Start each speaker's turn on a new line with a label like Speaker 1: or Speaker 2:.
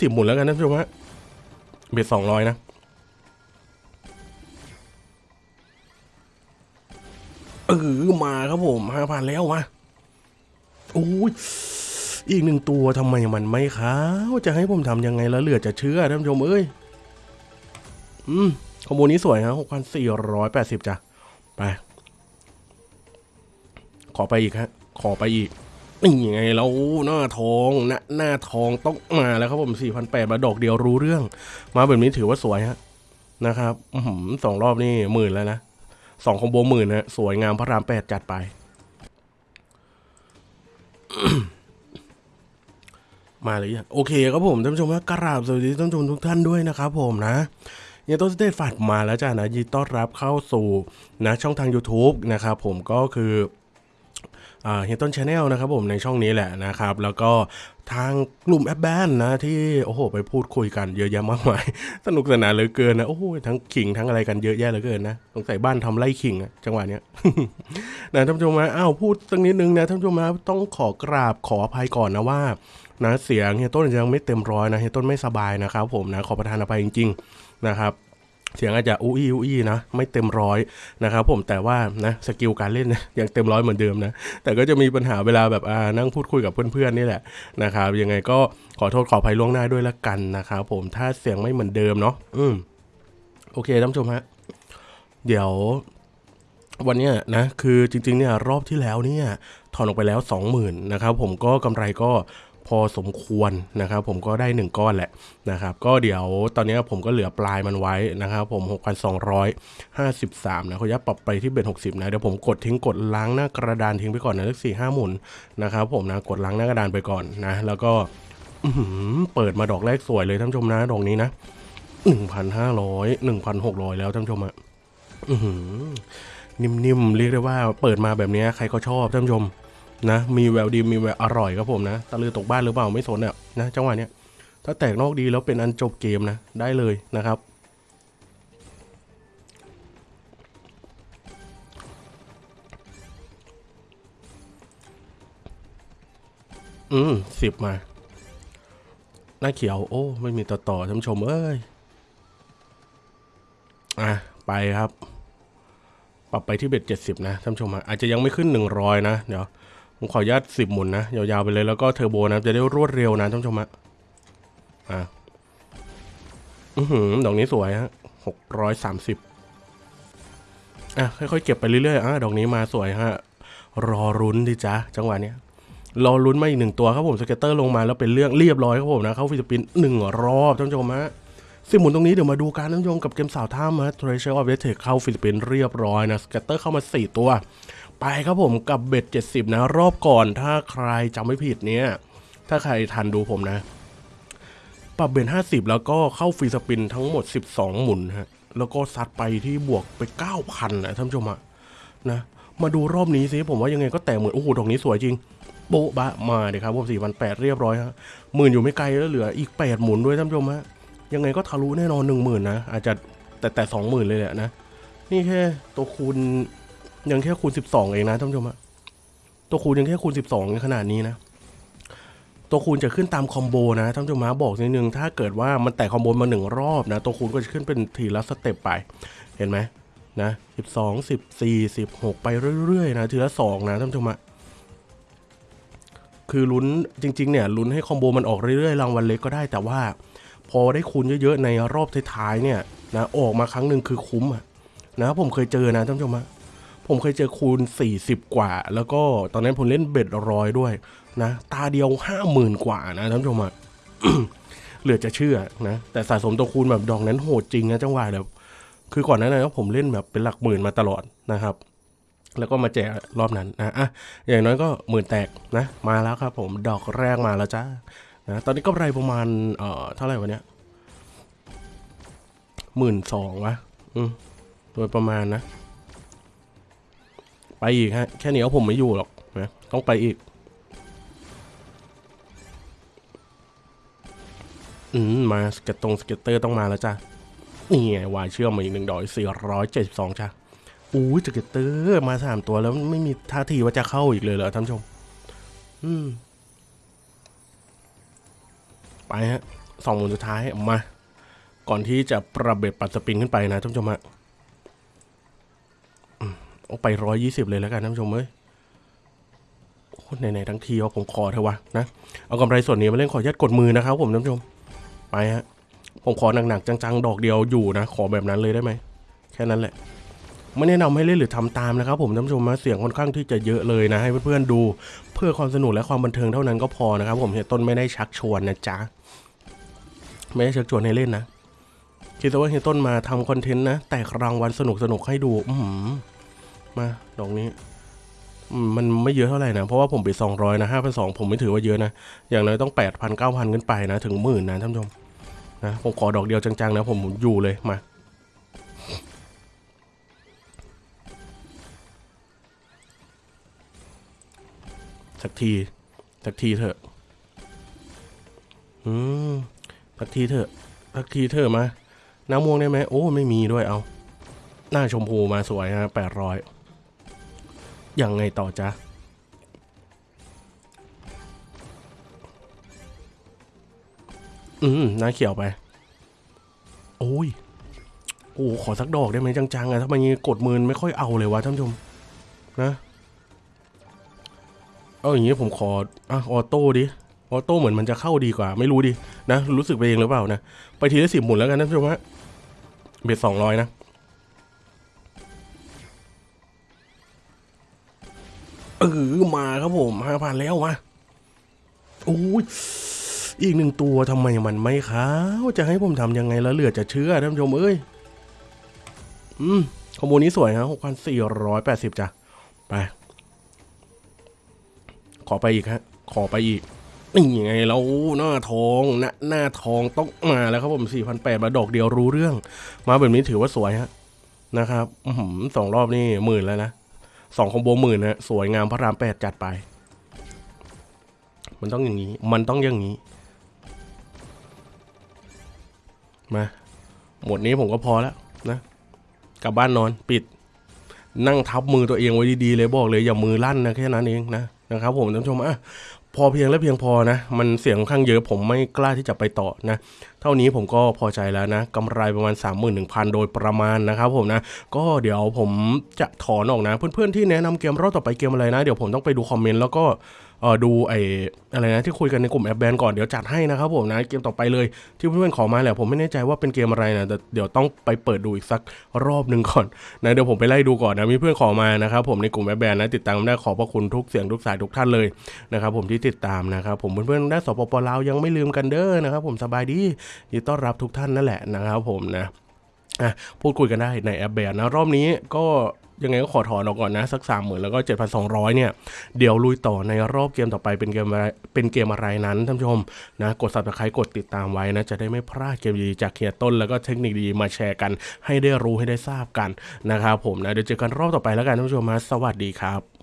Speaker 1: สิบหมุนแล้วกันนะท่านผู้ชมฮะเบ็ดสองร้อยนะเออมาครับผมห้าพันแล้วมาโอ้ยอีกหนึ่งตัวทำไมมันไม่ขาวจะให้ผมทำยังไงแล้วเหลือจะเชื่อท่านผู้ชมเอ้ยอืมคอมโบนี้สวยฮะหกพันสี่ร้อยแปดสิบจ้ะไป ขอไปอีกฮะ ขอไปอีก นี่ไงเราหน้าทองหน้าหน้าทองต้องมาแล้วครับผมสี่พันแปดมาดอกเดียวรู้เรื่อง มาแบบนี้ถือว่าสวยฮะนะครับสองรอบนี่หมื่นแล้วนะสองคอมโบหมื่นนะสวยงามพระรามแปดจัดไป มาเลยโอเคครับผมท่านผู้ชมครับกราบสวัสดีท่านผู้ชมทุกท่านด้วยนะครับผมนะยังต้นสเตตฝัดมาแล้วจ้านะยินต้อนรับเข้าสู่นะช่องทาง YouTube นะครับผมก็คือ เฮียต้น Channel นะครับผมในช่องนี้แหละนะครับ แล้วก็ทางกลุ่มแอปแบนนะที่โอ้โห ไปพูดคุยกันเยอะแยะมากมาย สนุกสนานเหลือเกินนะโอ้โหทั้งขิงทั้งอะไรกันเยอะแยะเหลือเกินนะสงสัยบ้านทำไร่ขิงอะจังหวะเนี้ยนะท่านผู้ชมนะอ้าวพูดสักนิดนึงนะท่านผู้ชมนะต้องขอกราบขออภัยก่อนนะว่านะเสียงเฮียต้นยังไม่เต็มร้อยนะเฮียต้นไม่สบายนะครับผมนะขอประทานอภัยจริง ๆ นะครับ เสียงอาจจะอุ้ยอุ้ยนะไม่เต็มร้อยนะครับผมแต่ว่านะสกิลการเล่นนะยังเต็มร้อยเหมือนเดิมนะแต่ก็จะมีปัญหาเวลาแบบอ่านั่งพูดคุยกับเพื่อนๆนี่แหละนะครับยังไงก็ขอโทษขออภัยล่วงหน้าด้วยละกันนะครับผมถ้าเสียงไม่เหมือนเดิมเนาะอืมโอเคท่านผู้ชมฮะเดี๋ยววันนี้นะคือจริงๆเนี่ยรอบที่แล้วเนี่ยถอนออกไปแล้ว 20,000นะครับผมก็กำไรก็ พอสมควรนะครับ ผมก็ได้ 1 ก้อนแหละนะครับ ก็เดี๋ยวตอนนี้ผมก็เหลือปลายมันไว้นะครับ ผม 6,253 นะเขายับปรับไปที่เบ็ด60 นะ เดี๋ยวผมกดทิ้งกดล้างหน้ากระดานทิ้งไปก่อนนะเลขสี่ห้าหมุนนะครับ ผมนะกดล้างหน้ากระดานไปก่อนนะ แล้วก็อื้อหือเปิดมาดอกแรกสวยเลยท่านชมนะดอกนี้นะ1,500 1,600 แล้วท่านชมอะอื้อหือนิ่มๆเรียกได้ว่าเปิดมาแบบนี้ใครก็ชอบท่านชม นะมีแววดีมีแววอร่อยครับผมนะตะลือตกบ้านหรือเปล่าไม่สนอะนะจังหวะเนี้ยถ้าแตกนอกดีแล้วเป็นอันจบเกมนะได้เลยนะครับอืมสิบมา หน้าเขียว โอ้ ไม่มีต่อต่อท่านชม เอ้ย อะ ไปครับ ปรับไปที่ bet เจ็ดสิบนะท่านชมอาจจะยังไม่ขึ้นหนึ่งร้อยนะ เดี๋ยว ผมขออนุญาตสิบหมุนนะ ยาวๆไปเลยแล้วก็เทอร์โบนะ จะได้รวดเร็วนะท่านผู้ชมฮะอะอือหือดอกนี้สวยฮะหกร้อยสามสิบอะ ค่อยๆ เก็บไปเรื่อยๆอะดอกนี้มาสวยฮะ รอลุ้นดิจ้ะจังหวะเนี้ยรอลุ้นมาอีกหนึ่งตัวครับผม scatter ลงมาแล้วเป็นเรื่องเรียบร้อยครับผมนะ เข้า free spin หนึ่งรอบท่านผู้ชมฮะสิบหมุนตรงนี้เดี๋ยวมาดูกันท่านผู้ชมกับเกมสาวท่ามฮะ Treasure of the Tech เข้า free spin เรียบร้อยนะ scatter เข้ามา 4 ตัว ไปครับผมกับ bet 70 นะ รอบก่อนถ้าใครจำไม่ผิดเนี่ย ถ้าใครทันดูผมนะ ปรับ bet 50 แล้วก็เข้า free spin ทั้งหมด 12 หมุนฮะ แล้วก็ซัดไปที่บวกไป 9,000นะท่านผู้ชมอะนะ มาดูรอบนี้สิผมว่ายังไงก็แตกเหมือนโอ้โหดอกนี้สวยจริงโบ๊ะบะมาเดี๋ยวครับผมสี่พันแปดเรียบร้อยฮะหมื่นอยู่ไม่ไกลแล้วเหลืออีกแปดหมุนด้วยท่านผู้ชมฮะยังไงก็ทะลุแน่นอนหนึ่งหมื่นนะอาจจะแต่แต่สองหมื่นเลยแหละนะ นี่แค่ตัวคูณ ยังแค่คูณสิบสองเองนะท่านผู้ชมอะตัวคูณยังแค่คูณสิบสองในขนาดนี้นะ ตัวคูณจะขึ้นตามคอมโบนะท่านผู้ชมฮะบอกนิดนึงถ้าเกิดว่ามันแตกคอมโบมาหนึ่งรอบนะ ตัวคูณก็จะขึ้นเป็นทีละสเต็ปไป เห็นไหมนะสิบสองสิบสี่สิบหกไปเรื่อยๆนะทีละสองนะท่านผู้ชมอะคือลุ้นจริงๆเนี่ยลุ้นให้คอมโบมันออกเรื่อยๆรางวัลเล็กก็ได้แต่ว่า พอได้คูณเยอะๆในรอบท้ายๆเนี่ยนะออกมาครั้งหนึ่งคือคุ้มอะนะผมเคยเจอนะท่านผู้ชมฮะ ผมเคยเจอคูณ 40 กว่า แล้วก็ตอนนั้นผมเล่นเบ็ดร้อยด้วยนะ ตาเดียว50,000กว่านะท่านผู้ชมอะเหลือจะเชื่อนะ แต่สะสมตัวคูณแบบดอกนั้นโหดจริงนะจังหวะแบบคือก่อนหนั้นนะผมเล่นแบบเป็นหลักหมื่นมาตลอดนะครับ แล้วก็มาแจกรอบนั้นนะอะอย่างน้อยก็หมื่นแตกนะ มาแล้วครับ ผมดอกแรกมาแล้วจ้านะตอนนี้ก็ไรประมาณเอ่อเท่าไหร่วะเนี่ยหมื่นสองวะอืมโดยประมาณนะ ไปอีกฮะ แค่นี้เอาผมไม่อยู่หรอกนะต้องไปอีก อืม มา scat ตรง scatter ต้องมาแล้วจ้ะ นี่ไงวายเชื่อมมาอีกหนึ่งดอกสี่ร้อยเจ็ดสิบสองจ้ะอู้ scatter มาสามตัวแล้วไม่มีท่าทีว่าจะเข้าอีกเลยเหรอท่านชม อืม ไปฮะสองหมุนสุดท้ายมา ก่อนที่จะปรับ bet ปรับ spin ขึ้นไปนะท่านผู้ชมฮะ เอาไปร้อยยี่สิบเลยแล้วกันท่านผู้ชมเอ้ยไหนๆทั้งทีว่าผมขอเถอะวะนะ เอากำไรส่วนนี้มาเล่นขออนุญาตกดมือนะครับผมท่านผู้ชม ไปฮะ ผมขอหนักๆจังๆ ดอกเดียวอยู่นะ ขอแบบนั้นเลยได้ไหม แค่นั้นแหละ ไม่แนะนำให้เล่นหรือทำตามนะครับผมท่านผู้ชมนะเสียงค่อนข้างที่จะเยอะเลยนะ ให้เพื่อนๆดู เพื่อความสนุกและความบันเทิงเท่านั้นก็พอนะครับ ผมเฮียต้นไม่ได้ชักชวนนะจ๊ะ ไม่ได้ชักชวนให้เล่นนะ คิดว่าเฮียต้นมาทำคอนเทนต์นะ แตกรางวัลสนุกสนุกๆให้ดู อือหือ มา ดอกนี้มมันไม่เยอะเท่าไหร่นะ เพราะว่าผมไปสองร้อยนะห้าพันสองผมไม่ถือว่าเยอะนะ อย่างน้อยต้องแปดพันเก้าพันขึ้นไปนะ ถึงหมื่นนะท่านผู้ชมนะผมขอดอกเดียวจังๆนะผมอยู่เลยมาสักที สักทีเถอะ อืม สักทีเถอะ สักทีเถอะมา น้ำม่วงได้ไหม โอ้ ไม่มีด้วยเอา หน้าชมพูมาสวยฮะแปดร้อย ยังไงต่อจ๊ะอืมน้าเขียวไป โอ้ย โอ้ขอสักดอกได้ไหมจังๆอะถ้ามันงี้กดมือไม่ค่อยเอาเลยวะท่านผู้ชม นะ เอาอย่างงี้ผมขออะออโต้ดิ ออโต้เหมือนมันจะเข้าดีกว่า ไม่รู้ดิ นะ รู้สึกไปเองหรือเปล่านะ ไปทีละสิบหมุนแล้วกันท่านผู้ชมฮะ เบ็ดสองร้อยนะ เออมาครับผมห้าพันแล้วมาโอ้ยอีกหนึ่งตัวทำไมมันไม่ขาวจะให้ผมทำยังไงแล้วเหลือจะเชื่อท่านผู้ชมเอ้ยอืมคอมโบนี้สวยฮะหกพันสี่ร้อยแปดสิบจ้ะไป ขอไปอีกฮะ ขอไปอีกนี่ไงเราหน้าทองหน้าหน้าทองต้องมาแล้วครับผมสี่พันแปดมาดอกเดียวรู้เรื่อง มาแบบนี้ถือว่าสวยฮะนะครับอสองรอบนี่หมื่นแล้วนะ สองคอมโบหมื่นนะสวยงามพระรามแปดจัดไป มันต้องอย่างนี้ มันต้องอย่างนี้ มา หมดนี้ผมก็พอแล้วนะ กลับบ้านนอนปิด นั่งทับมือตัวเองไว้ดีๆเลยบอกเลยอย่ามือลั่นนะแค่นั้นเองนะนะครับผมท่านผู้ชมอะ พอเพียงและเพียงพอนะ มันเสียงค่อนข้างเยอะผมไม่กล้าที่จะไปต่อนะ เท่านี้ผมก็พอใจแล้วนะกำไรประมาณ 31,000 โดยประมาณนะครับผมนะ ก็เดี๋ยวผมจะถอนออกนะ เพื่อนๆที่แนะนำเกมรอบต่อไปเกมอะไรนะ เดี๋ยวผมต้องไปดูคอมเมนต์แล้วก็ เออดูไอ้อะไรนะที่คุยกันในกลุ่มแอปแบนก่อนเดี๋ยวจัดให้นะครับผมนะเกมต่อไปเลยที่เพื่อนๆขอมาแหละผมไม่แน่ใจว่าเป็นเกมอะไรนะแต่เดี๋ยวต้องไปเปิดดูอีกสักรอบหนึ่งก่อนนะเดี๋ยวผมไปไล่ดูก่อนนะมีเพื่อนขอมานะครับผมในกลุ่มแอปแบนนะติดตามได้ขอบพระคุณทุกเสียงทุกสายทุกท่านเลยนะครับผมที่ติดตามนะครับผมเพื่อนๆได้สปปลาวยังไม่ลืมกันเด้อนะครับผมสบายดียินดีต้อนรับทุกท่านนั่นแหละนะครับผมนะอะพูดคุยกันได้ในแอปแบนนะรอบนี้ก็ ยังไงก็ขอถอนออกก่อนนะ สักสามหมื่นแล้วก็เจ็ดพันสองร้อยเนี่ย เดี๋ยวลุยต่อในรอบเกมต่อไปเป็นเกมอะไรเป็นเกมอะไรนั้นท่านผู้ชมนะกดสับตะไคร้กดติดตามไว้นะ จะได้ไม่พลาดเกมดีจากเฮียต้น แล้วก็เทคนิคดีมาแชร์กัน ให้ได้รู้ให้ได้ทราบกันนะครับผมนะเดี๋ยวเจอกันรอบต่อไปแล้วกันท่านผู้ชมมาสวัสดีครับ